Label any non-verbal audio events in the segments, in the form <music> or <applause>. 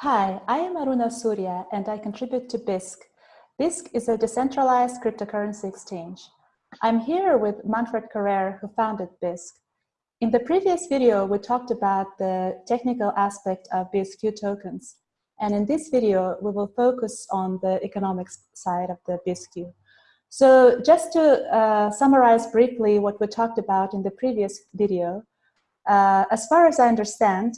Hi, I am Aruna Surya and I contribute to Bisq. Bisq is a decentralized cryptocurrency exchange. I'm here with Manfred Karrer, who founded Bisq. In the previous video, we talked about the technical aspect of BSQ tokens. And in this video, we will focus on the economics side of the BSQ. So just to uh, summarize briefly what we talked about in the previous video, uh, as far as I understand,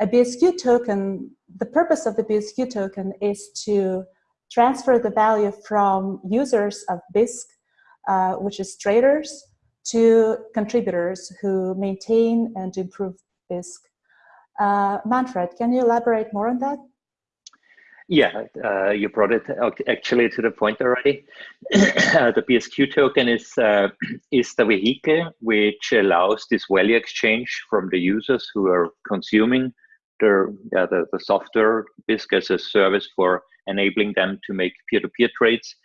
a BSQ token, the purpose of the BSQ token is to transfer the value from users of Bisq, uh, which is traders, to contributors who maintain and improve Bisq. Uh, Manfred, can you elaborate more on that? Yeah, uh, you brought it actually to the point already. <coughs> the BSQ token is uh, <clears throat> is the vehicle which allows this value exchange from the users who are consuming the, yeah, the, the software Bisq as a service for enabling them to make peer-to-peer -peer trades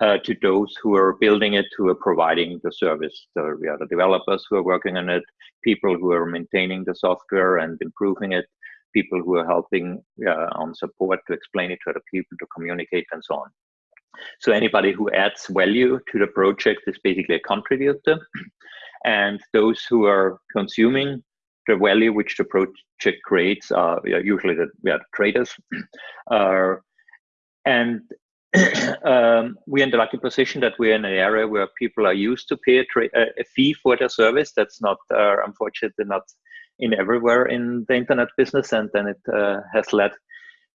uh, to those who are building it, who are providing the service, the, yeah, the developers who are working on it, people who are maintaining the software and improving it, people who are helping uh, on support to explain it to other people, to communicate and so on. So anybody who adds value to the project is basically a contributor. <clears throat> And those who are consuming the value which the project creates are usually the yeah, traders. <clears throat> Uh, and <clears throat> um, we're in the lucky position that we're in an area where people are used to pay a, a fee for their service. That's not, uh, unfortunately, not in everywhere in the internet business. And then it uh, has led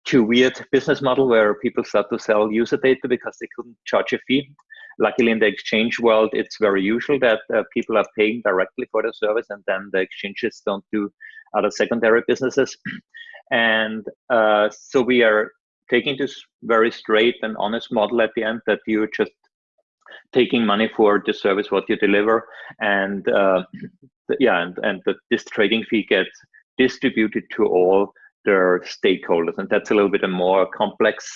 to weird business model where people start to sell user data because they couldn't charge a fee luckily in the exchange world, it's very usual that uh, people are paying directly for the service and then the exchanges don't do other secondary businesses. <clears throat> and uh, so we are taking this very straight and honest model at the end that you're just taking money for the service what you deliver and uh, <clears throat> yeah and, and the, this trading fee gets distributed to all their stakeholders and that's a little bit a more complex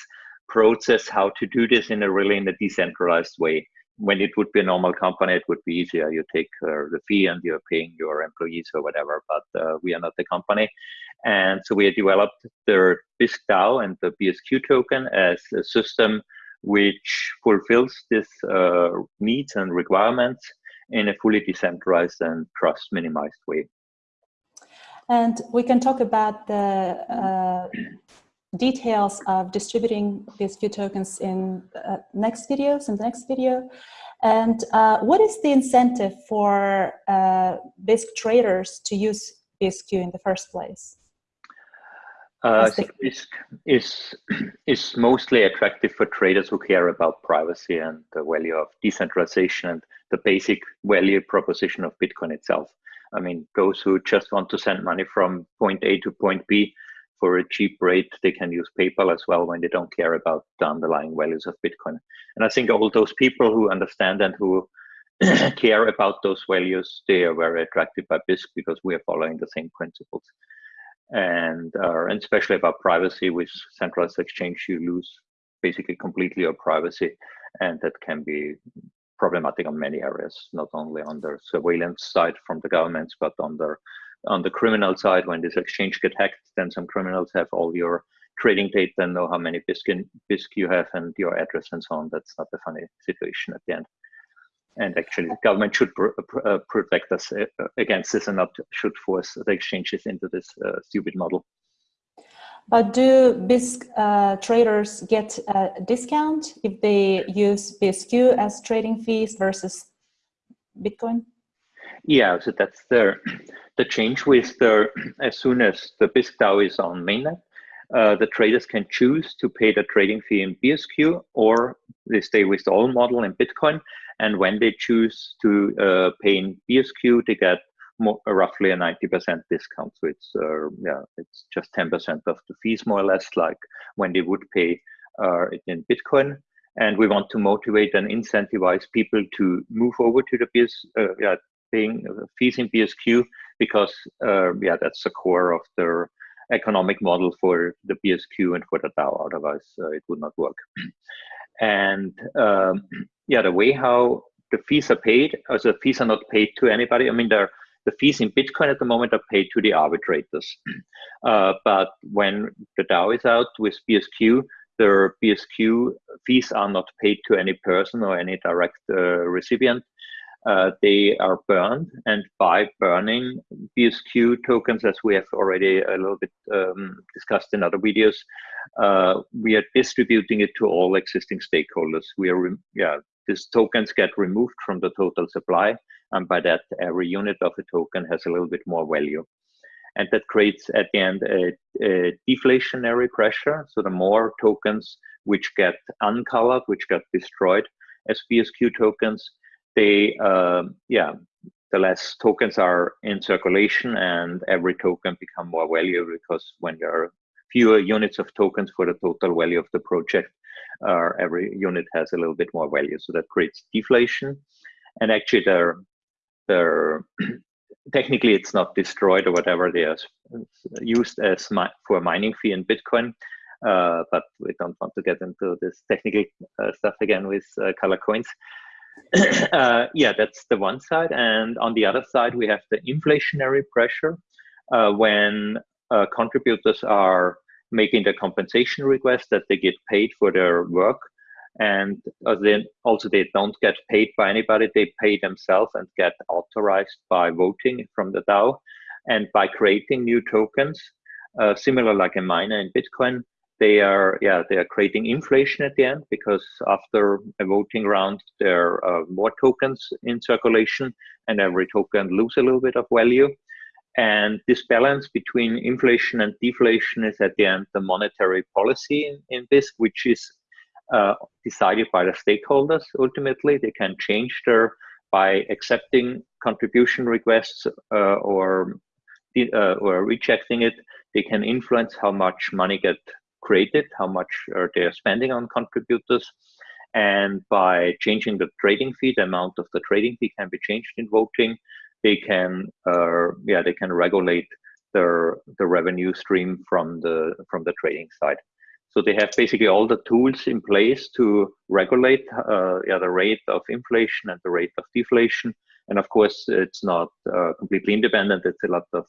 process how to do this in a really in a decentralized way. When it would be a normal company, it would be easier. You take uh, the fee and you're paying your employees or whatever, but uh, we are not the company. And so we have developed the Bisq DAO and the BSQ token as a system which fulfills this uh, needs and requirements in a fully decentralized and trust minimized way. And we can talk about the uh, details of distributing these few tokens in uh, next videos, in the next video. And uh, what is the incentive for uh, Bisq traders to use BSQ in the first place? Uh, so Bisq is, <clears throat> is mostly attractive for traders who care about privacy and the value of decentralization and the basic value proposition of Bitcoin itself. I mean, those who just want to send money from point A to point B for a cheap rate, they can use PayPal as well when they don't care about the underlying values of Bitcoin. And I think all those people who understand and who <clears throat> care about those values, they are very attracted by Bisq because we are following the same principles. And, uh, and especially about privacy with centralized exchange, you lose basically completely your privacy. And that can be problematic on many areas, not only on the surveillance side from the governments, but on the on the criminal side, when this exchange get hacked, then some criminals have all your trading data and know how many Bisq, Bisq you have and your address and so on. That's not a funny situation at the end. And actually, the government should pr uh, protect us uh, against this and not should force the exchanges into this uh, stupid model. But do Bisq uh, traders get a discount if they use BSQ as trading fees versus Bitcoin? Yeah, so that's the the change with the as soon as the Bisq DAO is on mainnet, uh, the traders can choose to pay the trading fee in BSQ or they stay with the old model in Bitcoin. And when they choose to uh, pay in BSQ, they get more, uh, roughly a 90% discount. So it's uh, yeah, it's just 10% of the fees more or less, like when they would pay uh, it in Bitcoin. And we want to motivate and incentivize people to move over to the BS, uh, yeah, paying fees in BSQ because uh, yeah, that's the core of the economic model for the BSQ and for the DAO. Otherwise, uh, it would not work. <clears throat> and um, <clears throat> yeah, the way how the fees are paid, as the fees are not paid to anybody. I mean, the the fees in Bitcoin at the moment are paid to the arbitrators. <clears throat> Uh, but when the DAO is out with BSQ, the BSQ fees are not paid to any person or any direct uh, recipient. Uh, they are burned, and by burning BSQ tokens, as we have already a little bit um, discussed in other videos, uh, we are distributing it to all existing stakeholders. We are, yeah, these tokens get removed from the total supply, and by that, every unit of a token has a little bit more value and that creates at the end a, a, deflationary pressure. So the more tokens which get uncolored, which get destroyed as BSQ tokens, they uh, yeah, the less tokens are in circulation, and every token become more valuable because when there are fewer units of tokens for the total value of the project, uh, every unit has a little bit more value. So that creates deflation, and actually there there <clears throat> technically it's not destroyed or whatever. They are used as mi for mining fee in Bitcoin. Uh, but we don't want to get into this technical uh, stuff again with uh, color coins. <coughs> Uh, yeah, that's the one side. And on the other side, we have the inflationary pressure uh, when uh, contributors are making the compensation request that they get paid for their work. And uh, then also they don't get paid by anybody. They pay themselves and get authorized by voting from the dao. And by creating new tokens uh, similar like a miner in bitcoin they are yeah they are creating inflation at the end because after a voting round there are more tokens in circulation and every token lose a little bit of value and this balance between inflation and deflation is at the end the monetary policy in, in this which is uh, decided by the stakeholders ultimately. They can change their by accepting contribution requests uh, or uh, or rejecting it. They can influence how much money get created, how much they are spending on contributors, and by changing the trading fee, the amount of the trading fee can be changed in voting. They can, uh, yeah, they can regulate the the revenue stream from the from the trading side. So they have basically all the tools in place to regulate uh, yeah, the rate of inflation and the rate of deflation. And of course, it's not uh, completely independent. It's a lot of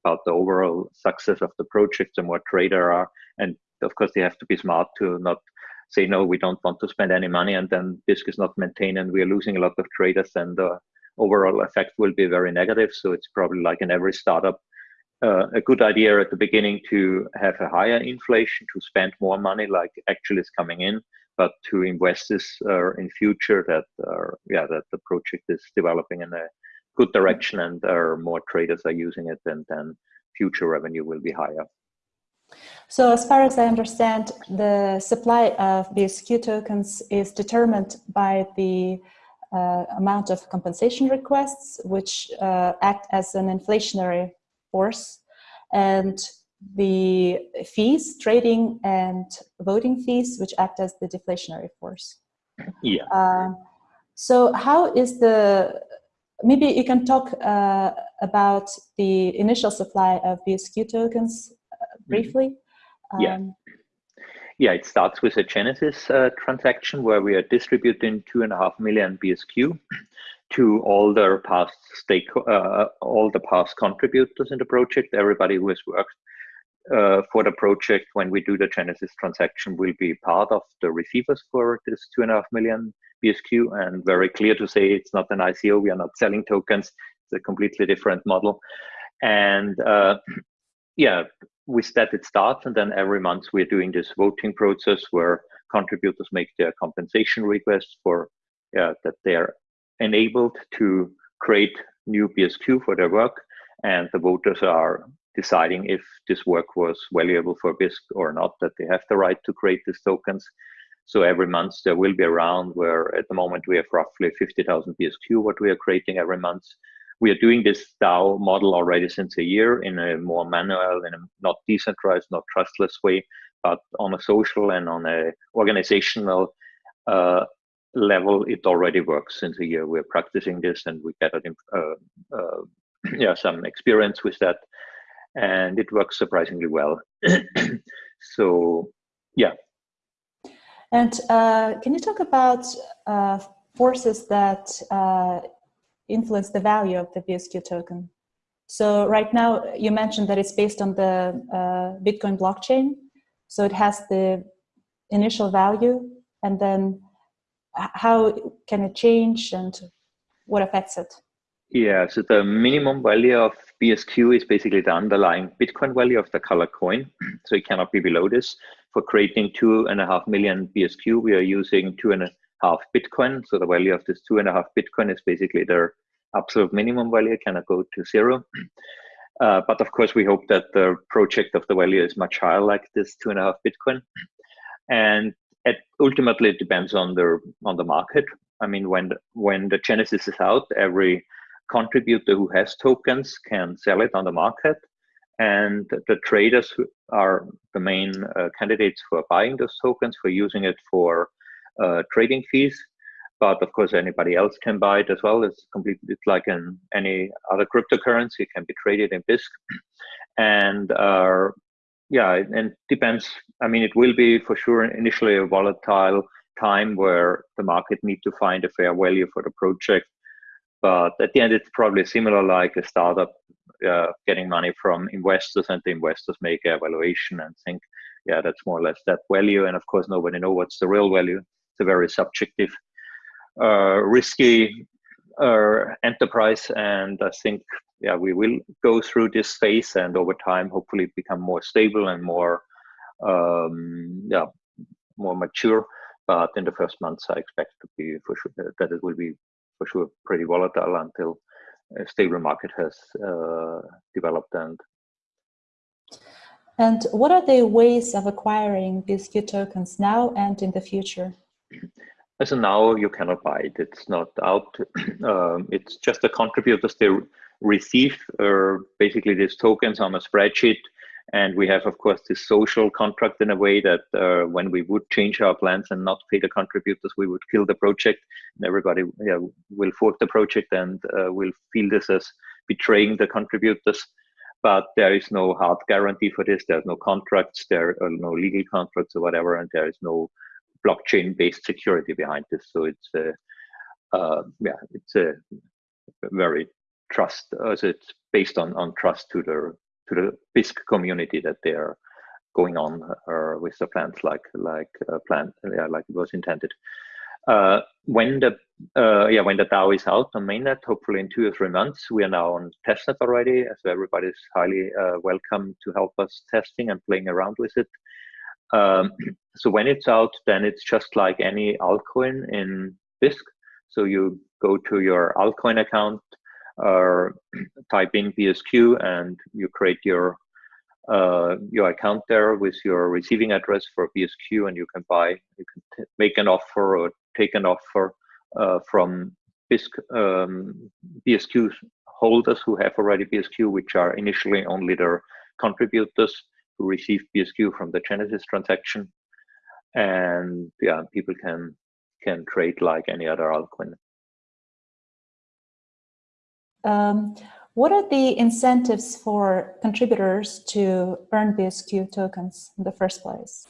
about the overall success of the project. The more trader are, and of course, they have to be smart to not say no. We don't want to spend any money, and then Bisq is not maintained, and we are losing a lot of traders, and the overall effect will be very negative. So it's probably like in every startup uh, a good idea at the beginning to have a higher inflation to spend more money like actually is coming in but to invest this uh, in future that uh, yeah that the project is developing in a good direction and there more traders are using it and then future revenue will be higher so as far as I understand, the supply of BSQ tokens is determined by the uh, amount of compensation requests, which uh, act as an inflationary force and the fees, trading and voting fees, which act as the deflationary force. Yeah. Uh, so how is the, maybe you can talk uh, about the initial supply of BSQ tokens. Briefly. Yeah. Um, yeah, it starts with a Genesis uh, transaction where we are distributing two and a half million BSQ <clears throat> to all the past stake, uh, all the past contributors in the project. Everybody who has worked uh, for the project when we do the Genesis transaction will be part of the receivers for this two and a half million BSQ. And very clear to say it's not an ICO. We are not selling tokens. It's a completely different model. And uh, <clears throat> yeah, with that it starts. And then every month we're doing this voting process where contributors make their compensation requests for yeah, that they're enabled to create new BSQ for their work, and the voters are deciding if this work was valuable for Bisq or not, that they have the right to create these tokens. So every month there will be a round where at the moment we have roughly 50,000 BSQ what we are creating every month. We are doing this DAO model already since a year in a more manual, in a not decentralized, not trustless way, but on a social and on a organizational uh, level, it already works since a year. We're practicing this and we gathered uh, uh, <clears throat> yeah, some experience with that. And it works surprisingly well. <clears throat> so, yeah. And uh, can you talk about uh, forces that uh, influence the value of the BSQ token? So right now, you mentioned that it's based on the uh, Bitcoin blockchain. So it has the initial value, and then how can it change and what affects it? Yeah, so the minimum value of BSQ is basically the underlying Bitcoin value of the color coin. <clears throat> So it cannot be below this. For creating two and a half million BSQ, we are using two and a half Bitcoin. So the value of this two and a half Bitcoin is basically their absolute minimum value, cannot go to zero. <clears throat> Uh, but of course, we hope that the project of the value is much higher, like this two and a half Bitcoin. <clears throat> And it ultimately it depends on the on the market. I mean, when when the Genesis is out, every contributor who has tokens can sell it on the market, and the traders are the main uh, candidates for buying those tokens for using it for uh, trading fees. But of course, anybody else can buy it as well. It's completely it's like in any other cryptocurrency. It can be traded in Bisq, and uh, yeah, and depends. I mean, it will be for sure initially a volatile time where the market need to find a fair value for the project. But at the end, it's probably similar like a startup uh, getting money from investors, and the investors make an evaluation and think, yeah, that's more or less that value. And of course, nobody know what's the real value. It's a very subjective, risky uh, enterprise, and I think yeah, we will go through this phase and over time, hopefully become more stable and more, um, yeah, more mature. But in the first months, I expect to be for sure that it will be for sure pretty volatile until a stable market has uh, developed and and what are the ways of acquiring these Q tokens now and in the future? <clears throat> As of now, you cannot buy it. It's not out. <clears throat> um, it's just the contributors they receive uh, basically these tokens on a spreadsheet. And we have, of course, this social contract in a way that uh, when we would change our plans and not pay the contributors, we would kill the project. And everybody yeah, will fork the project and uh, will feel this as betraying the contributors. But there is no hard guarantee for this. There's no contracts, there are no legal contracts or whatever, and there is no blockchain-based security behind this. So it's a, uh, yeah, it's a very trust as it's based on on trust to the to the Bisq community that they are going on uh, with the plans like like uh, plan yeah, like it was intended. Uh, when the uh, yeah when the DAO is out on mainnet, hopefully in two or three months, we are now on testnet already. So everybody is highly uh, welcome to help us testing and playing around with it. Um, <clears throat> so when it's out, then it's just like any altcoin in Bisq. So you go to your altcoin account, uh, <clears throat> type in BSQ and you create your uh, your account there with your receiving address for BSQ and you can buy, you can make an offer or take an offer uh, from Bisq, um, BSQ holders who have already BSQ, which are initially only their contributors who receive BSQ from the Genesis transaction. And yeah, people can can trade like any other altcoin. Um, what are the incentives for contributors to earn BSQ tokens in the first place?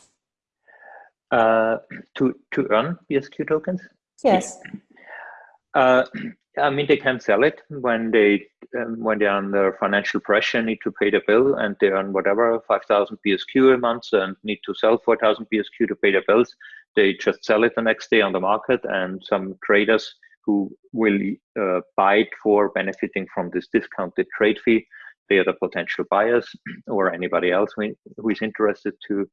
Uh, to to earn BSQ tokens? Yes. Uh, I mean, they can sell it when they um, when they're under financial pressure, need to pay the bill, and they earn whatever five thousand BSQ a month, and need to sell four thousand BSQ to pay their bills. They just sell it the next day on the market, and some traders who will uh, buy it for benefiting from this discounted trade fee. They are the potential buyers <clears throat> or anybody else who is interested to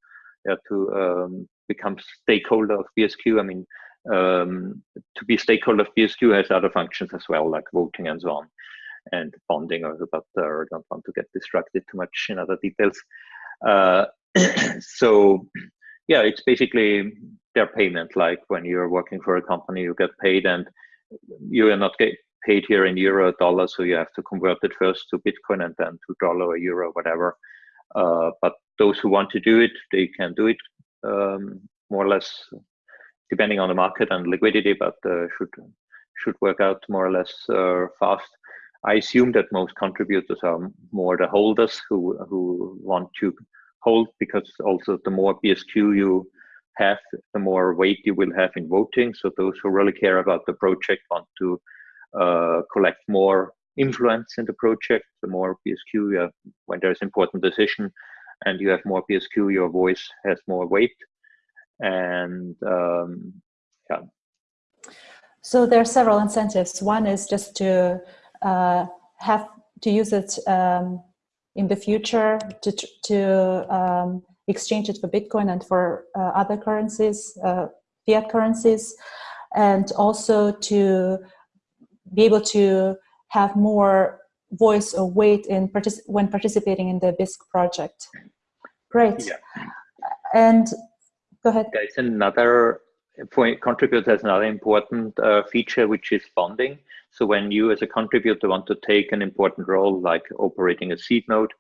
uh, to um, become stakeholder of BSQ. I mean, um, to be stakeholder of BSQ has other functions as well, like voting and so on, and bonding. Or, but uh, I don't want to get distracted too much in other details. Uh, <clears throat> so, yeah, it's basically their payment. Like when you're working for a company, you get paid, and you are not get paid here in euro or dollar, so you have to convert it first to Bitcoin and then to dollar or euro, whatever. Uh, but those who want to do it, they can do it um, more or less, depending on the market and liquidity, but uh, should should work out more or less uh, fast. I assume that most contributors are more the holders who who want to hold because also the more BSQ you have, the more weight you will have in voting. So those who really care about the project want to uh, collect more influence in the project. The more BSQ you have, when there's important decision, and you have more BSQ, your voice has more weight. And um, yeah. So there are several incentives. One is just to uh, have to use it um, in the future to to um, exchange it for Bitcoin and for uh, other currencies, uh, fiat currencies, and also to be able to have more voice or weight in partic when participating in the Bisq project. Great. Yeah. And go ahead. There's another contributor has another important uh, feature, which is bonding. So when you as a contributor want to take an important role, like operating a seed node,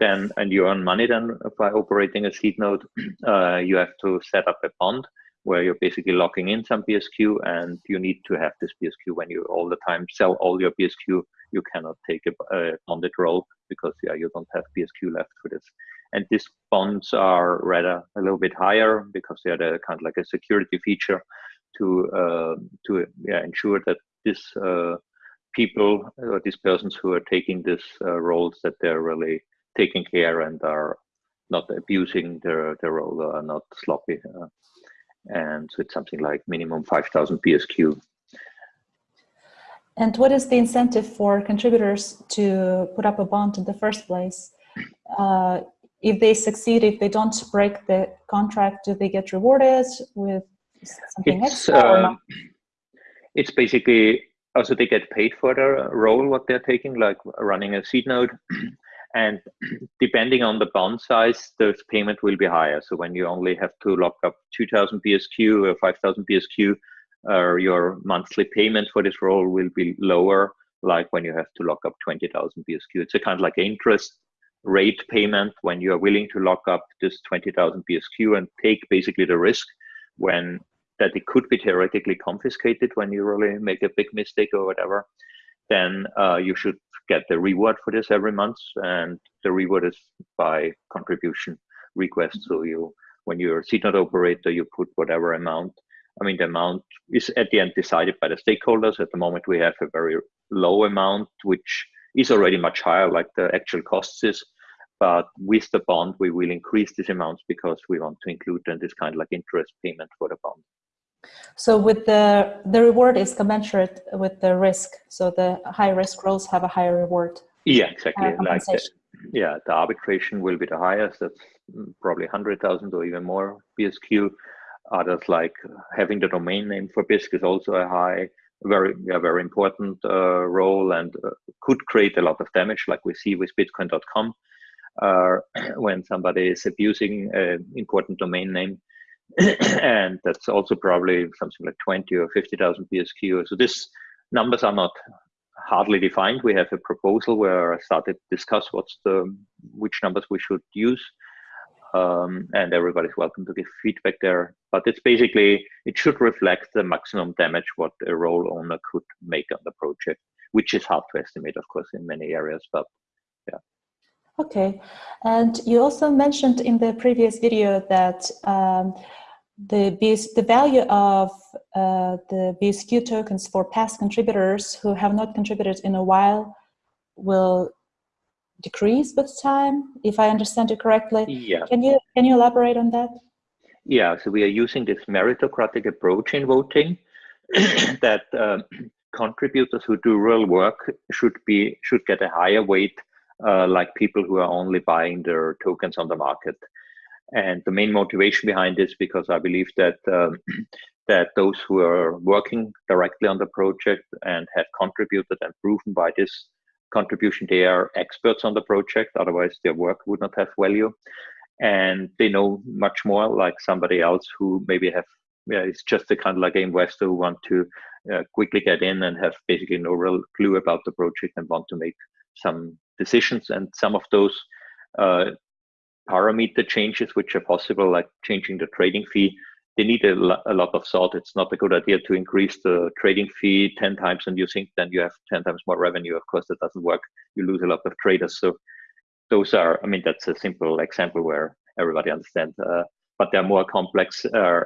then and you earn money then by operating a seed node, <clears throat> uh, you have to set up a bond where you're basically locking in some BSQ and you need to have this BSQ when you all the time sell all your BSQ, you cannot take a, a bonded role because yeah, you don't have BSQ left for this. And these bonds are rather a little bit higher because they are kind of like a security feature to uh, to yeah, ensure that these uh, people or these persons who are taking these uh, roles that they're really taking care and are not abusing their their role, are not sloppy. Uh, and so it's something like minimum 5,000 BSQ. And what is the incentive for contributors to put up a bond in the first place? Uh, if they succeed, if they don't break the contract, do they get rewarded with something it's, extra? Uh, it's basically also they get paid for their role what they're taking, like running a seed node. <clears throat> And <clears throat> depending on the bond size, the payment will be higher. So when you only have to lock up 2,000 BSQ or 5,000 BSQ, uh, your monthly payment for this role will be lower, like when you have to lock up 20,000 BSQ. It's a kind of like interest rate payment when you are willing to lock up this 20,000 BSQ and take basically the risk when that it could be theoretically confiscated when you really make a big mistake or whatever then uh, you should get the reward for this every month. And the reward is by contribution request. So you, when you're a node operator, you put whatever amount. I mean, the amount is at the end decided by the stakeholders. At the moment, we have a very low amount, which is already much higher, like the actual costs is. But with the bond, we will increase these amounts because we want to include then this kind of like interest payment for the bond. So with the, the reward is commensurate with the risk. So the high risk roles have a higher reward. Yeah, exactly. Uh, like the, yeah, the arbitration will be the highest. That's probably 100,000 or even more BSQ. Others like having the domain name for Bisq is also a high, very, yeah, very important uh, role and uh, could create a lot of damage like we see with bitcoin.com uh, <clears throat> when somebody is abusing an important domain name <clears throat> and that's also probably something like 20 or 50,000 BSQ. So these numbers are not hardly defined. We have a proposal where I started to discuss what's the which numbers we should use. Um, and everybody's welcome to give feedback there. But it's basically, it should reflect the maximum damage what a role owner could make on the project, which is hard to estimate, of course, in many areas, but yeah. Okay, and you also mentioned in the previous video that um, the, BS, the value of uh, the BSQ tokens for past contributors who have not contributed in a while will decrease with time, if I understand it correctly. Yeah. Can you, can you elaborate on that? Yeah, so we are using this meritocratic approach in voting <clears throat> that um, <clears throat> contributors who do real work should be should get a higher weight uh, like people who are only buying their tokens on the market. And the main motivation behind this, because I believe that um, <clears throat> that those who are working directly on the project and have contributed and proven by this contribution, they are experts on the project. Otherwise, their work would not have value, and they know much more like somebody else who maybe have yeah, it's just a kind of like investor who want to uh, quickly get in and have basically no real clue about the project and want to make some decisions. And some of those uh, parameter changes which are possible, like changing the trading fee, they need a, lo a, lot of salt. It's not a good idea to increase the trading fee 10 times and you think then you have 10 times more revenue. Of course, that doesn't work. You lose a lot of traders. So those are, I mean, that's a simple example where everybody understands. Uh, but there are more complex uh,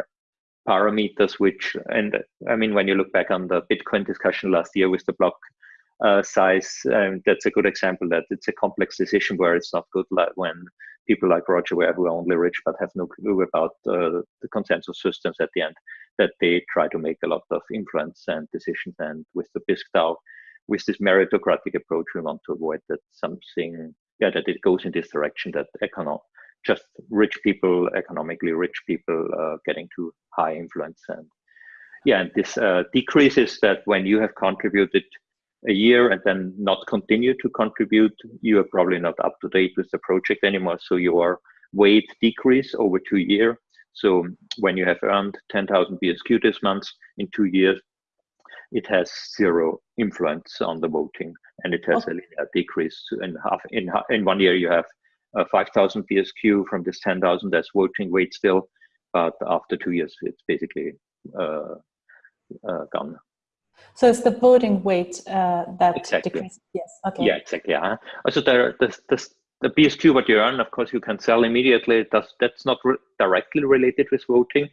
parameters which, and I mean, when you look back on the Bitcoin discussion last year with the block uh, size. Um, that's a good example that it's a complex decision where it's not good when people like Roger Ver who are only rich but have no clue about uh, the consensus systems at the end, that they try to make a lot of influence and decisions. And with the DAO, with this meritocratic approach, we want to avoid that something, yeah, that it goes in this direction that econo just rich people, economically rich people, uh, getting to high influence. And yeah, and this uh, decreases that when you have contributed a year and then not continue to contribute, you are probably not up to date with the project anymore. So your weight decrease over two years. So when you have earned 10,000 BSQ this month, in two years, it has zero influence on the voting and it has okay. a linear decrease in half in, in one year you have uh, 5000 BSQ from this 10,000 that's voting weight still but after two years it's basically uh, uh, gone so it's the voting weight uh, that exactly. decreases. Yes. Okay. Yeah, exactly. Yeah. Also, there, the, the, the BSQ what you earn, of course, you can sell immediately. That's that's not re directly related with voting,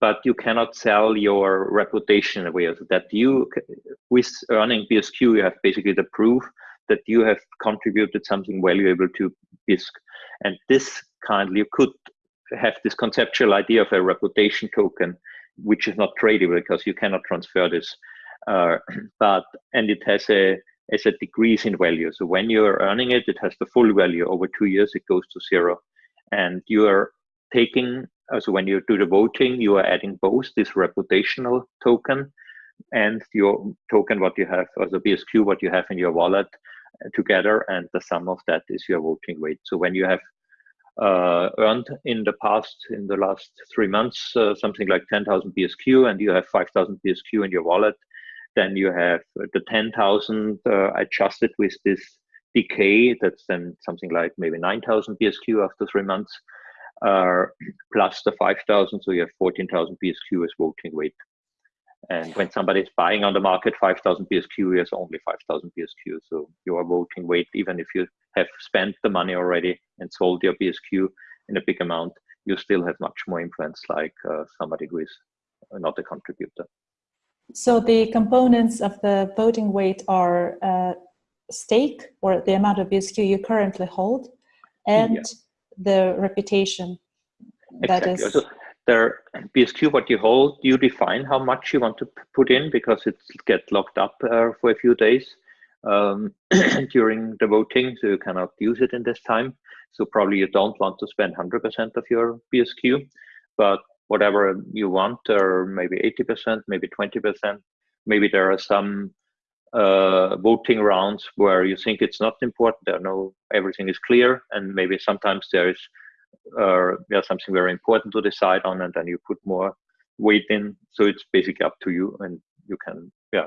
but you cannot sell your reputation away. So that you, with earning BSQ, you have basically the proof that you have contributed something valuable to Bisq, and this kind you could have this conceptual idea of a reputation token, which is not tradable because you cannot transfer this uh, <clears throat> but and it has a as a decrease in value. So when you're earning it, it has the full value. Over two years, it goes to zero, and you are taking. Uh, so when you do the voting, you are adding both this reputational token and your token, what you have, or the BSQ, what you have in your wallet uh, together, and the sum of that is your voting weight. So when you have uh, earned in the past, in the last three months, uh, something like 10,000 BSQ, and you have 5,000 BSQ in your wallet, then you have the 10,000 uh, adjusted with this decay. That's then something like maybe 9,000 BSQ after three months, uh, plus the 5,000. So you have 14,000 BSQ as voting weight. And when somebody is buying on the market 5,000 BSQ, is only 5,000 BSQ. So your voting weight, even if you have spent the money already and sold your BSQ in a big amount, you still have much more influence like uh, somebody who is not a contributor. So the components of the voting weight are uh, stake or the amount of BSQ you currently hold and yeah. the reputation exactly. that is. So the BSQ, what you hold, you define how much you want to put in because it gets locked up uh, for a few days um, <clears throat> during the voting, so you cannot use it in this time. So probably you don't want to spend 100% of your BSQ, but whatever you want, or maybe 80%, maybe 20%. Maybe there are some uh, voting rounds where you think it's not important. There no everything is clear, and maybe sometimes there is uh, something very important to decide on, and then you put more weight in. So it's basically up to you, and you can yeah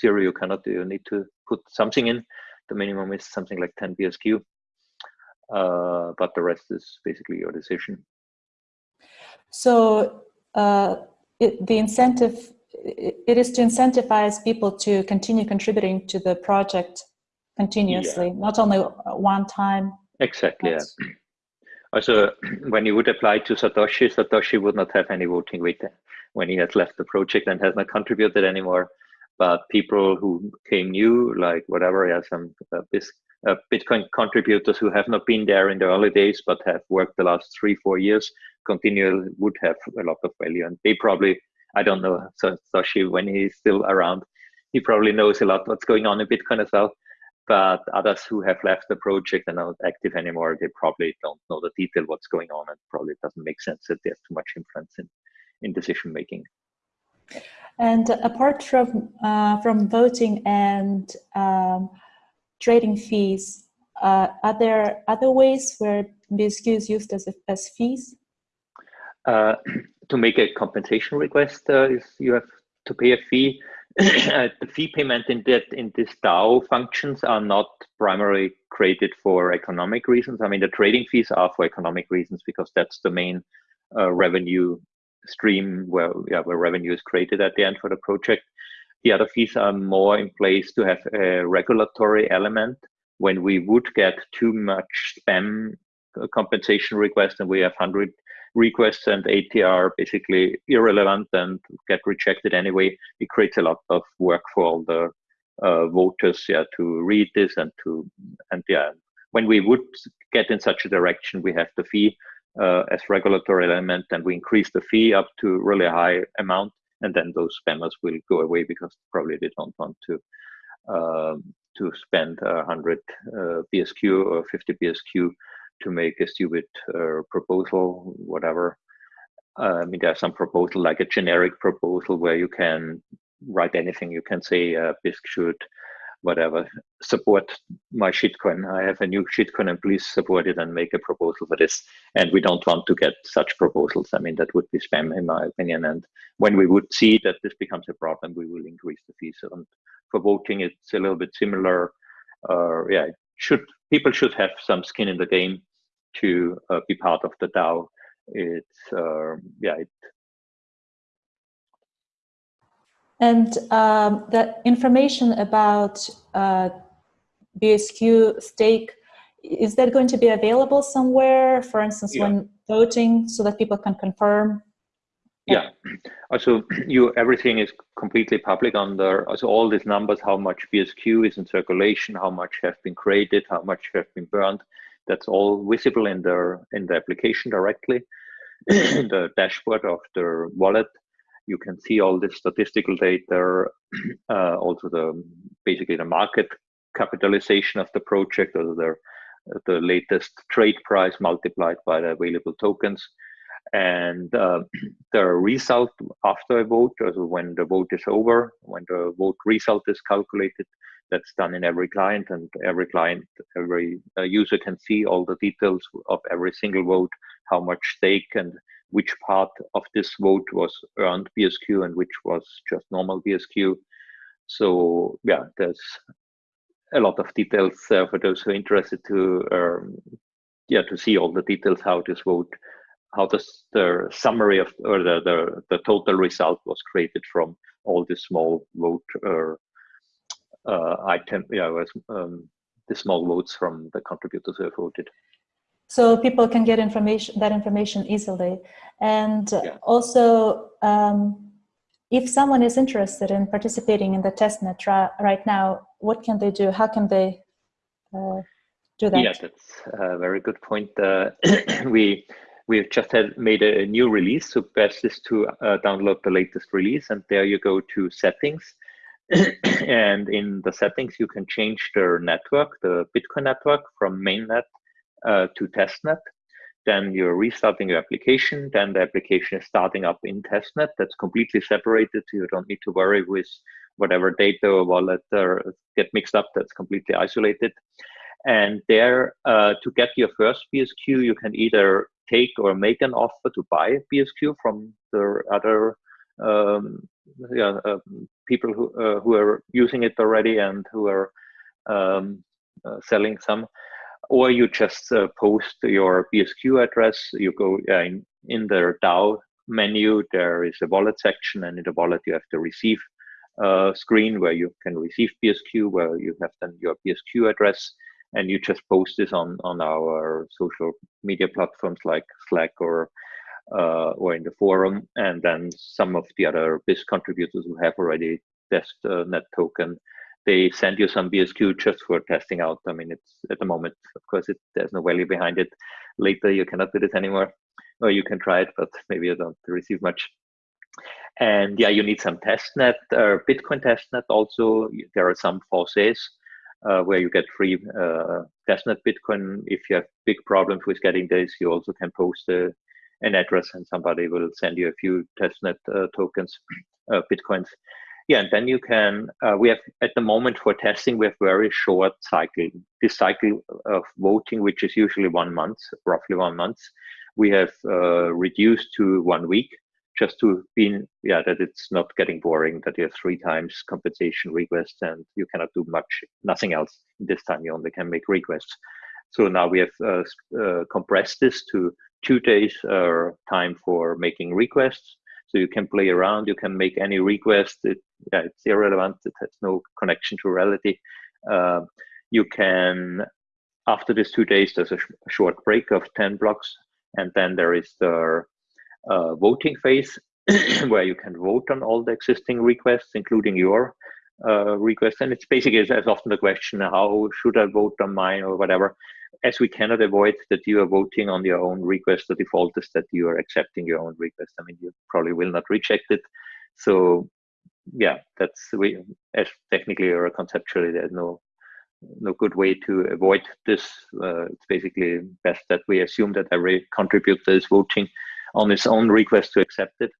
zero you cannot you need to put something in. The minimum is something like 10 BSQ, uh, but the rest is basically your decision. So uh, it, the incentive, it is to incentivize people to continue contributing to the project continuously, yeah. not only one time. Exactly. Yeah. <clears throat> Also, <clears throat> when you would apply to Satoshi, Satoshi would not have any voting weight when he has left the project and has not contributed anymore. But people who came new, like whatever, yeah, some uh, uh, Bitcoin contributors who have not been there in the early days but have worked the last three, four years, continually would have a lot of value. And they probably, I don't know, so Satoshi, when he's still around, he probably knows a lot what's going on in Bitcoin as well. But others who have left the project and are not active anymore, they probably don't know the detail what's going on and probably doesn't make sense that they have too much influence in, in decision making. And apart from uh, from voting and um, trading fees, uh, are there other ways where BSQ is used as, as fees? Uh, <clears throat> to make a compensation request, uh, is you have to pay a fee. <clears throat> Uh, the fee payment in that in this DAO functions are not primarily created for economic reasons. I mean, the trading fees are for economic reasons because that's the main uh, revenue stream where yeah, where revenue is created at the end for the project. The other fees are more in place to have a regulatory element when we would get too much spam compensation request and we have 100 requests and 80 are basically irrelevant and get rejected anyway, it creates a lot of work for all the uh, voters yeah to read this and to and yeah when we would get in such a direction we have the fee uh, as regulatory element and we increase the fee up to really high amount and then those spammers will go away because probably they don't want to um, to spend 100 uh, BSQ or 50 BSQ to make a stupid uh, proposal, whatever. Uh, I mean, there's some proposal like a generic proposal where you can write anything. You can say uh, Bisq should whatever support my shitcoin. I have a new shitcoin and please support it and make a proposal for this. And we don't want to get such proposals. I mean, that would be spam in my opinion. And when we would see that this becomes a problem, we will increase the fees. And for voting, it's a little bit similar. Uh, yeah, should people should have some skin in the game to uh, be part of the DAO. It's uh, yeah, it And um, the information about uh, BSQ stake, is that going to be available somewhere, for instance, yeah. when voting, so that people can confirm? Yeah, <clears throat> also <clears throat> you everything is completely public on there. Also all these numbers, how much BSQ is in circulation, how much have been created, how much have been burned. That's all visible in the in the application directly, in <clears throat> the dashboard of the wallet you can see all the statistical data, <clears throat> uh, also the basically the market capitalization of the project, or the the latest trade price multiplied by the available tokens, and uh, <clears throat> the result after a vote, also when the vote is over, when the vote result is calculated, that's done in every client, and every client, every uh, user can see all the details of every single vote, how much stake and which part of this vote was earned BSQ and which was just normal BSQ. So yeah, there's a lot of details uh, for those who are interested to um, yeah to see all the details how this vote how this, the summary of or the, the the total result was created from all the small vote or uh, item yeah um, the small votes from the contributors who have voted. So people can get information that information easily. And yeah. also um, if someone is interested in participating in the testnet right now what can they do? How can they uh, do that? Yeah that's a very good point. Uh, <clears throat> we we've just had made a new release so best is to uh, download the latest release and there you go to settings <coughs> and in the settings you can change the network the bitcoin network from mainnet uh, to testnet. Then you're restarting your application. Then the application is starting up in testnet. That's completely separated. So you don't need to worry with whatever data or wallet or get mixed up. That's completely isolated. And there, uh, to get your first BSQ, you can either take or make an offer to buy BSQ from the other um, yeah, uh, people who uh, who are using it already and who are um, uh, selling some or you just uh, post your BSQ address. You go in, in the DAO menu, there is a wallet section, and in the wallet you have the receive uh, screen where you can receive BSQ, where you have then your BSQ address, and you just post this on on our social media platforms like Slack or uh, or in the forum, and then some of the other Bisq contributors who have already test uh, net token they send you some BSQ just for testing out. I mean, it's at the moment, of course, it, there's no value behind it. Later, you cannot do this anymore, or you can try it, but <laughs> maybe you don't receive much. And yeah, you need some testnet, uh, Bitcoin testnet. Also, there are some faucets uh, where you get free uh, testnet Bitcoin. If you have big problems with getting this, you also can post a, uh, an address, and somebody will send you a few testnet uh, tokens, uh, Bitcoins yeah, and then you can, uh, we have at the moment for testing, we have very short cycle. This cycle of voting, which is usually one month, roughly one month, we have uh, reduced to one week just to be, yeah, that it's not getting boring, that you have three times compensation requests and you cannot do much, nothing else. This time you only can make requests. So now we have uh, uh compressed this to two days uh, time for making requests so you can play around, you can make any request. It, yeah, it's irrelevant. It has no connection to reality. Uh, you can, after these two days, there's a, sh a, short break of 10 blocks. And then there is the uh, voting phase <clears throat> where you can vote on all the existing requests, including your uh, request. And it's basically as often the question, how should I vote on mine or whatever? As we cannot avoid that you are voting on your own request, the default is that you are accepting your own request. I mean, you probably will not reject it. So yeah, that's we as technically or conceptually, there's no no good way to avoid this. Uh, it's basically best that we assume that every contributor is voting on his own request to accept it.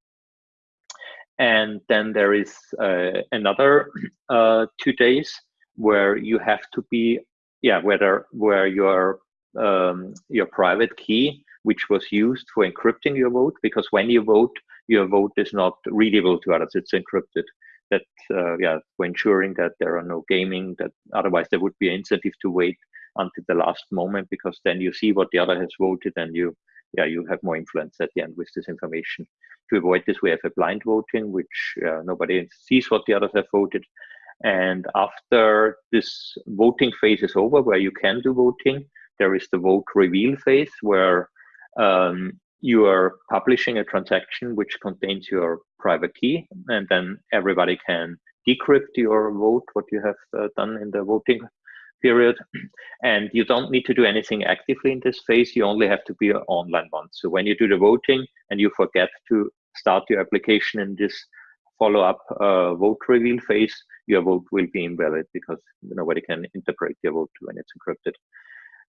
And then there is uh, another uh, two days where you have to be, yeah, whether where your um, your private key, which was used for encrypting your vote, because when you vote, your vote is not readable to others; it's encrypted. That uh, yeah, for ensuring that there are no gaming, that otherwise there would be an incentive to wait until the last moment, because then you see what the other has voted, and you yeah you have more influence at the end with this information to avoid this, we have a blind voting, which uh, nobody sees what the others have voted. And after this voting phase is over, where you can do voting, there is the vote reveal phase where um, you are publishing a transaction which contains your private key, and then everybody can decrypt your vote, what you have uh, done in the voting period. And you don't need to do anything actively in this phase. You only have to be online once. So when you do the voting and you forget to start your application in this follow-up uh, vote reveal phase, your vote will be invalid because nobody can interpret your vote when it's encrypted.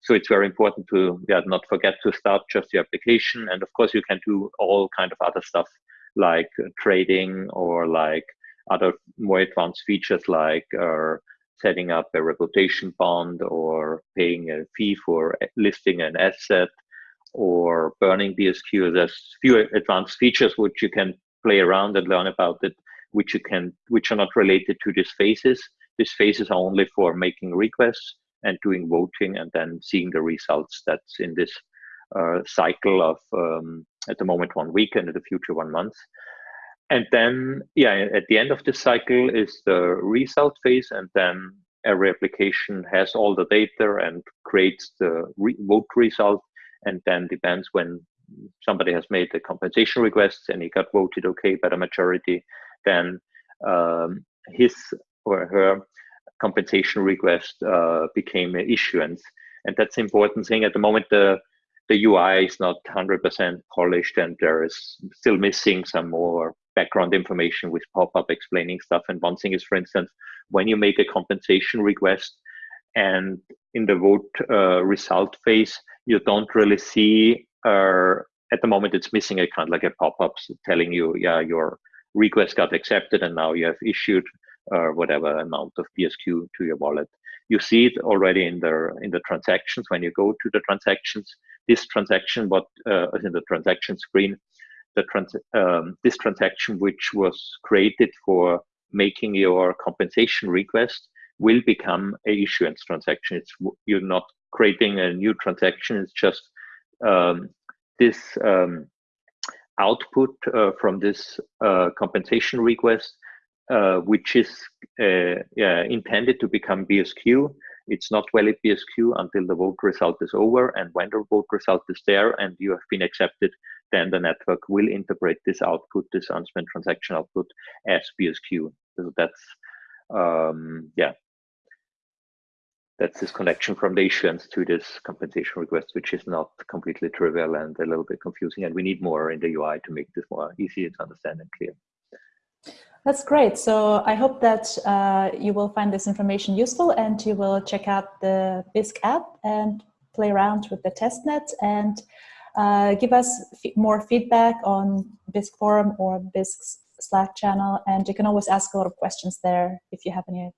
So it's very important to yeah, not forget to start just your application. And of course, you can do all kind of other stuff like uh, trading or like other more advanced features like uh, setting up a reputation bond or paying a fee for listing an asset or burning BSQ. There's few advanced features which you can play around and learn about it, which you can, which are not related to these phases. These phases are only for making requests and doing voting and then seeing the results. That's in this uh, cycle of um, at the moment one week and in the future one month. And then, yeah, at the end of this cycle is the result phase, and then every application has all the data and creates the re vote result and then depends when somebody has made the compensation request and he got voted okay by the majority, then um, his or her compensation request uh, became an issuance. And that's the important thing. At the moment, the the UI is not 100% polished and there is still missing some more background information with pop-up explaining stuff. And one thing is, for instance, when you make a compensation request and in the vote uh, result phase, you don't really see uh, at the moment it's missing a kind of like a pop-up telling you yeah your request got accepted and now you have issued uh, whatever amount of BSQ to your wallet. You see it already in the in the transactions when you go to the transactions. This transaction, what uh, in the transaction screen, the trans um, this transaction which was created for making your compensation request will become a issuance transaction. It's you're not creating a new transaction. It's just this um, output uh, from this uh, compensation request, uh, which is yeah, intended to become BSQ. It's not valid BSQ until the vote result is over. And when the vote result is there and you have been accepted, then the network will interpret this output, this unspent transaction output as BSQ. So that's, um, yeah, that's this connection from the issuance to this compensation request, which is not completely trivial and a little bit confusing. And we need more in the UI to make this more easy to understand and clear. That's great. So I hope that uh, you will find this information useful and you will check out the Bisq app and play around with the testnet and uh, give us more feedback on Bisq forum or Bisq's Slack channel. And you can always ask a lot of questions there if you have any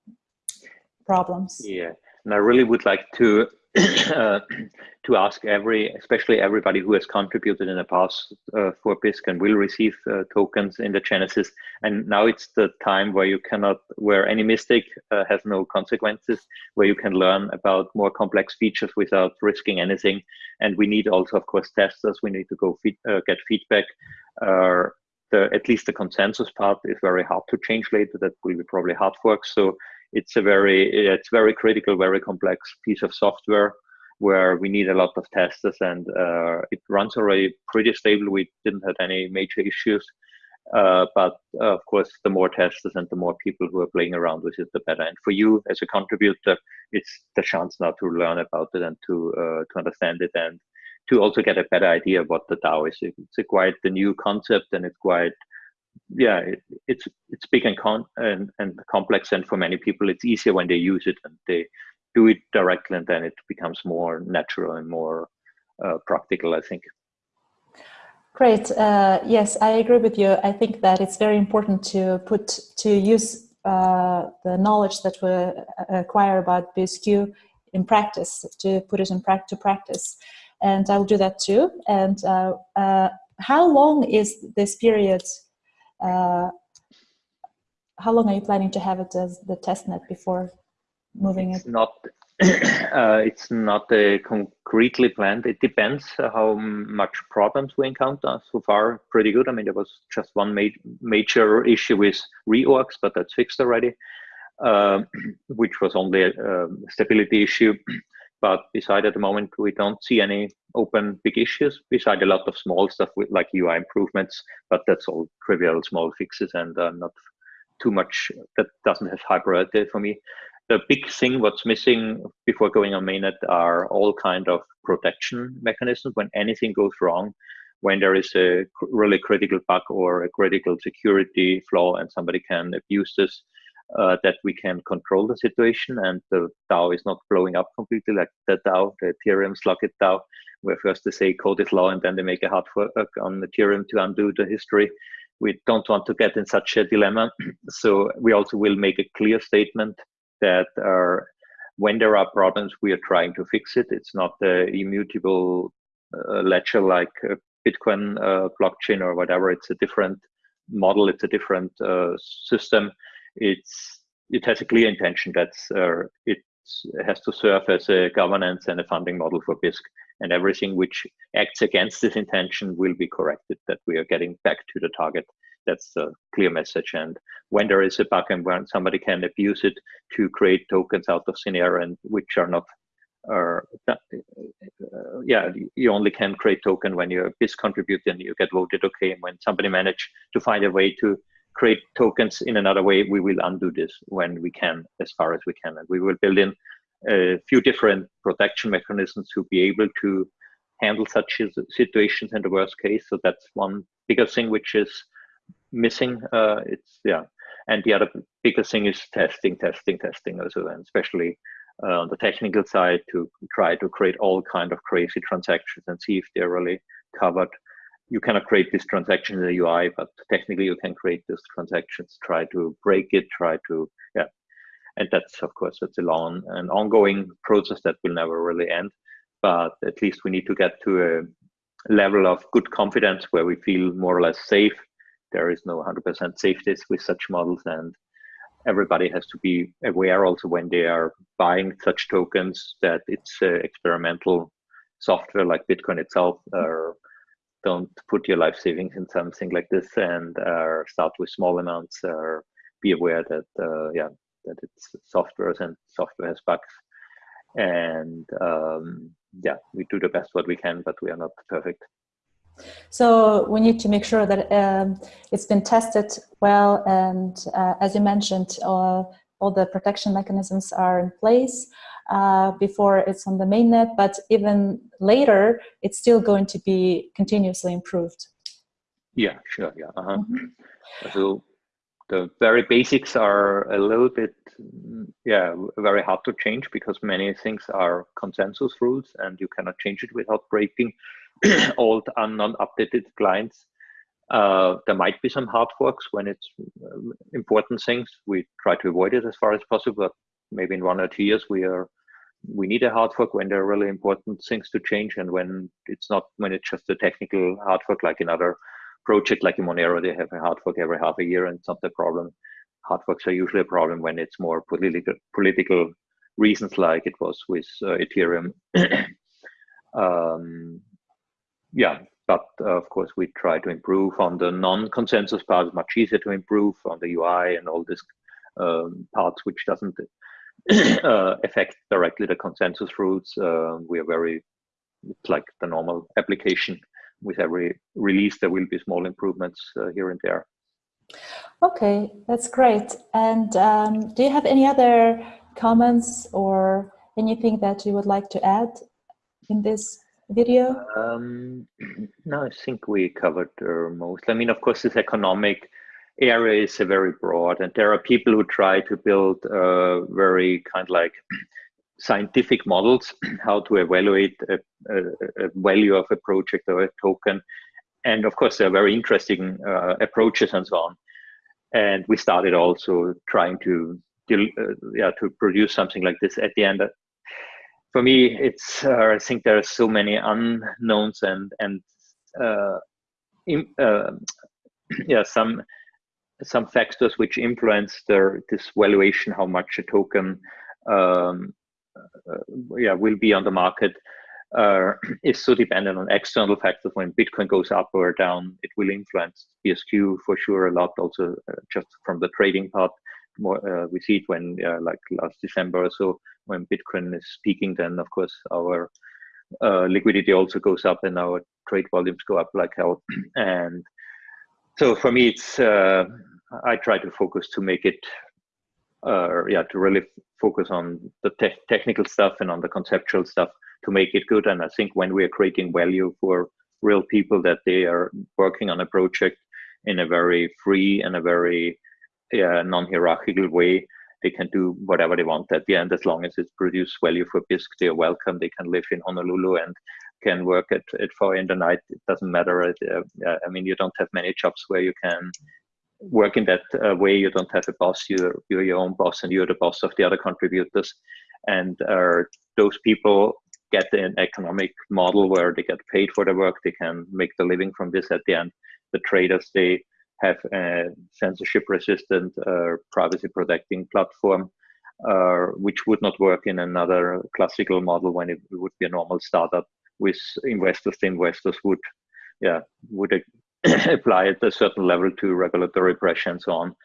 problems. Yeah. And I really would like to uh, to ask every, especially everybody who has contributed in the past uh, for Bisq and will receive uh, tokens in the Genesis. And now it's the time where you cannot, where any mistake uh, has no consequences, where you can learn about more complex features without risking anything. And we need also, of course, testers. We need to go feed, uh, get feedback. The, at least the consensus part is very hard to change later. That will be probably hard work. So it's a very it's very critical, very complex piece of software where we need a lot of testers and uh, it runs already pretty stable. We didn't have any major issues. Uh, but uh, of course, the more testers and the more people who are playing around with it, the better. And for you as a contributor, it's the chance now to learn about it and to uh, to understand it and to also get a better idea of what the DAO is. It's a quite the new concept and it's quite yeah it, it's it's big and con and, and complex and for many people it's easier when they use it and they do it directly and then it becomes more natural and more uh, practical i think Great. Uh, yes, I agree with you. I think that it's very important to put to use uh, the knowledge that we acquire about BSQ in practice, to put it in pra to practice. And I'll do that too. And uh, uh how long is this period? Uh, how long are you planning to have it as the testnet before moving it's it? Not <clears throat> uh, it's not uh, concretely planned. It depends how much problems we encounter. So far, pretty good. I mean, there was just one ma major issue with reorgs, but that's fixed already, uh, <clears throat> which was only a, a stability issue. <clears throat> But beside at the moment, we don't see any open big issues. Beside a lot of small stuff with like UI improvements, but that's all trivial small fixes and uh, not too much. That doesn't have high priority for me the big thing what's missing before going on mainnet are all kind of protection mechanisms when anything goes wrong when there is a really critical bug or a critical security flaw and somebody can abuse this uh, that we can control the situation and the DAO is not blowing up completely like the DAO, the Ethereum Slockit DAO, where first they say code is law and then they make a hard fork on Ethereum to undo the history. We don't want to get in such a dilemma. <clears throat> So we also will make a clear statement that are when there are problems, we are trying to fix it. It's not the immutable uh, ledger like Bitcoin uh, blockchain or whatever. It's a different model. It's a different uh, system. It's it has a clear intention. That's uh, it has to serve as a governance and a funding model for Bisq. And everything which acts against this intention will be corrected. That we are getting back to the target that's a clear message. And when there is a bug and when somebody can abuse it to create tokens out of thin air and which are not are uh, yeah you only can create token when you're a contributor and you get voted okay and when somebody manage to find a way to create tokens in another way we will undo this when we can as far as we can and we will build in a few different protection mechanisms to be able to handle such situations in the worst case so that's one bigger thing which is missing. Uh, it's yeah, and the other bigger thing is testing, testing, testing also, and especially uh, on the technical side to try to create all kind of crazy transactions and see if they're really covered. You cannot create this transaction in the UI, but technically you can create these transactions. Try to break it. Try to yeah, and that's of course it's a long and ongoing process that will never really end. But at least we need to get to a level of good confidence where we feel more or less safe there is no 100% safety with such models and everybody has to be aware also when they are buying such tokens that it's uh, experimental software like bitcoin itself or don't put your life savings in something like this and uh, start with small amounts or be aware that uh, yeah that it's software and software has bugs. And um, yeah we do the best what we can but we are not perfect. So we need to make sure that um, it's been tested well and uh, as you mentioned, uh, all the protection mechanisms are in place uh, before it's on the mainnet, but even later, it's still going to be continuously improved. Yeah, sure, yeah. -huh. Mm -hmm. So the very basics are a little bit, yeah, very hard to change because many things are consensus rules and you cannot change it without breaking <clears throat> old and non-updated clients. Uh, there might be some hard forks when it's uh, important things. We try to avoid it as far as possible, but maybe in one or two years we are we need a hard fork when there are really important things to change and when it's not when it's just a technical hard fork like another project like in Monero, they have a hard fork every half a year and it's not a problem. Hard forks are usually a problem when it's more political political reasons like it was with uh, Ethereum. <coughs> um, yeah, but uh, of course we try to improve on the non-consensus part. It's much easier to improve on the UI and all this um, parts which doesn't <coughs> uh, affect directly the consensus rules. Uh, we are very, it's like the normal application. With every release, there will be small improvements uh, here and there. Okay, that's great. And um, do you have any other comments or anything that you would like to add in this video? Um, <clears throat> no, I think we covered uh, most. I mean, of course, this economic area is very broad, and there are people who try to build uh, very kind of like scientific models <clears throat> how to evaluate a, a, a, value of a project or a token. And of course, there are very interesting uh, approaches and so on. And we started also trying to, uh, yeah, to produce something like this at the end for me, it's uh, I think there are so many unknowns and and uh, in, <clears throat> yeah some some factors which influence the this valuation how much a token um, uh, yeah will be on the market uh, <clears throat> is so dependent on external factors. When Bitcoin goes up or down, it will influence BSQ for sure a lot. Also, uh, just from the trading part, more uh, we see it when uh, like last December or so when Bitcoin is peaking, then of course our uh, liquidity also goes up and our trade volumes go up like hell. <clears throat> and so for me, it's I try to focus to make it, uh, yeah, to really focus on the te technical stuff and on the conceptual stuff to make it good. And I think when we are creating value for real people that they are working on a project in a very free and a very yeah, non-hierarchical way, they can do whatever they want at the end as long as it produces value for Bisq. They are welcome. They can live in Honolulu and can work at, at 4 in the night. It doesn't matter. Uh, I mean, you don't have many jobs where you can work in that uh, way. You don't have a boss. You're, you're your own boss and you're the boss of the other contributors. And uh, those people get an economic model where they get paid for the work. They can make the living from this at the end. The traders, they have a censorship resistant uh, privacy protecting platform, uh, which would not work in another classical model when it would be a normal startup with investors. The investors would, yeah, would <coughs> apply at a certain level to regulatory pressure and so on.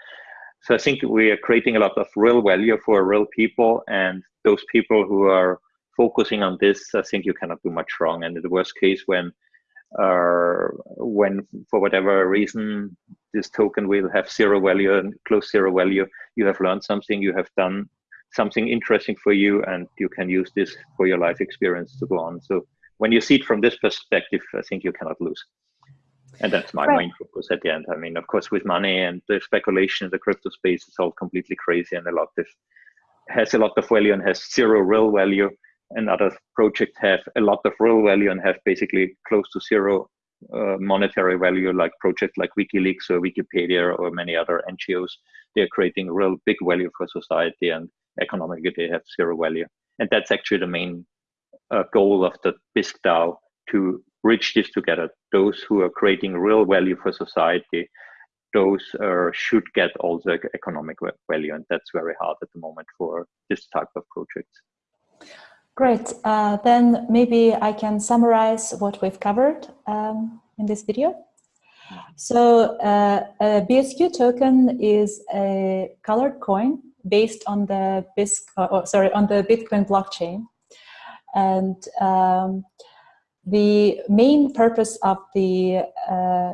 So I think we are creating a lot of real value for real people and those people who are focusing on this, I think you cannot do much wrong. And in the worst case, when uh, when for whatever reason this token will have zero value and close zero value, you have learned something, you have done something interesting for you, and you can use this for your life experience to go on. So when you see it from this perspective, I think you cannot lose. And that's my right. main focus at the end. I mean, of course, with money and the speculation in the crypto space, it's all completely crazy and a lot of has a lot of value and has zero real value and other projects have a lot of real value and have basically close to zero uh, monetary value like projects like WikiLeaks or Wikipedia or many other NGOs. They're creating real big value for society and economically they have zero value. And that's actually the main uh, goal of the Bisq DAO to bridge this together. Those who are creating real value for society, those uh, should get also economic value. And that's very hard at the moment for this type of projects. Great. Uh, then maybe I can summarize what we've covered um, in this video. So uh, a BSQ token is a colored coin based on the Bisq, uh, oh, sorry, on the Bitcoin blockchain. And um, the main purpose of the uh,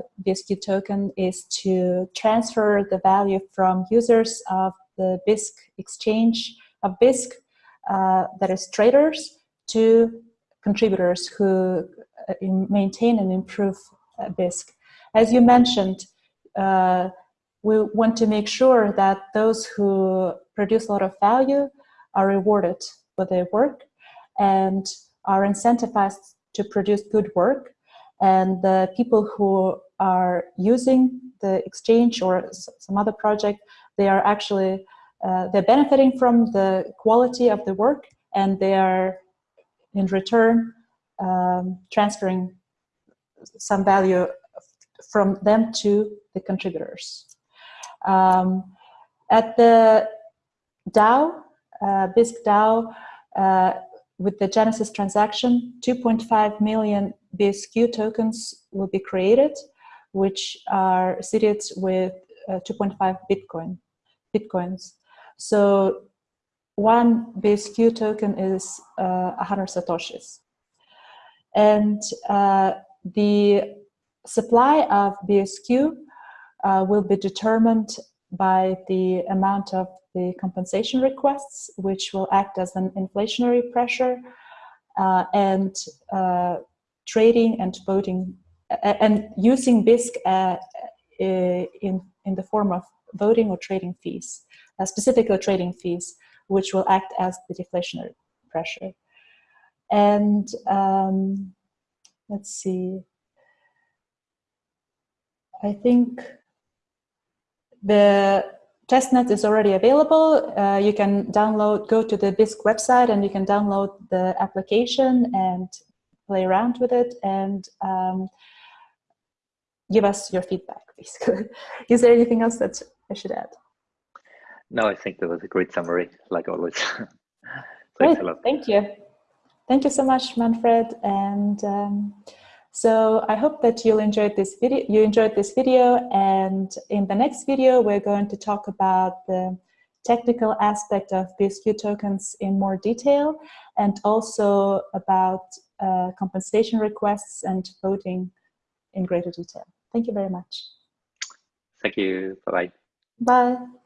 token is to transfer the value from users of the Bisq exchange of Bisq uh, that is traders to contributors who uh, maintain and improve uh, Bisq. As you mentioned, uh, we want to make sure that those who produce a lot of value are rewarded for their work and are incentivized to produce good work. And the people who are using the exchange or some other project, they are actually uh, they're benefiting from the quality of the work and they are in return um, transferring some value from them to the contributors. Um, at the DAO, uh, Bisq DAO, uh, with the Genesis transaction, 2.5 million BSQ tokens will be created, which are seated with uh, 2.5 Bitcoin, Bitcoins. So one BSQ token is uh, 100 Satoshis. And uh, the supply of BSQ uh, will be determined by the amount of the compensation requests, which will act as an inflationary pressure, uh, and uh, trading and voting, and using Bisq uh, in, in the form of voting or trading fees, uh, specifically trading fees, which will act as the deflationary pressure. And um, let's see, I think the testnet is already available. Uh, you can download, go to the Bisq website and you can download the application and play around with it and um, give us your feedback, <laughs> basically. is there anything else that I should add? No, I think that was a great summary, like always. <laughs> Great, thank you. Thank you so much, Manfred. And um, so I hope that you'll enjoy this video. You enjoyed this video, and in the next video, we're going to talk about the technical aspect of BSQ tokens in more detail, and also about uh, compensation requests and voting in greater detail. Thank you very much. Thank you. Bye-bye. Bye. -bye. Bye.